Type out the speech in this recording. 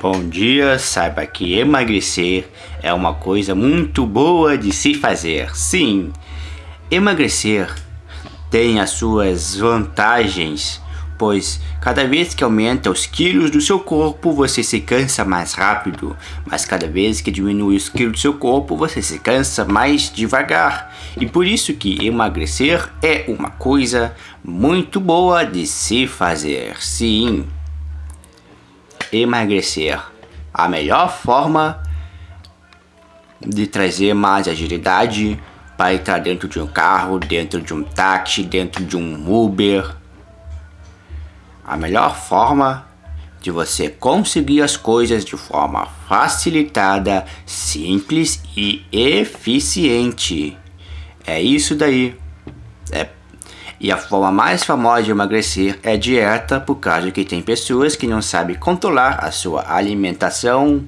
Bom dia, saiba que emagrecer é uma coisa muito boa de se fazer. Sim, emagrecer tem as suas vantagens, pois cada vez que aumenta os quilos do seu corpo, você se cansa mais rápido, mas cada vez que diminui os quilos do seu corpo, você se cansa mais devagar. E por isso que emagrecer é uma coisa muito boa de se fazer. Sim emagrecer. A melhor forma de trazer mais agilidade para entrar dentro de um carro, dentro de um táxi, dentro de um Uber. A melhor forma de você conseguir as coisas de forma facilitada, simples e eficiente. É isso daí. É e a forma mais famosa de emagrecer é dieta, por causa que tem pessoas que não sabem controlar a sua alimentação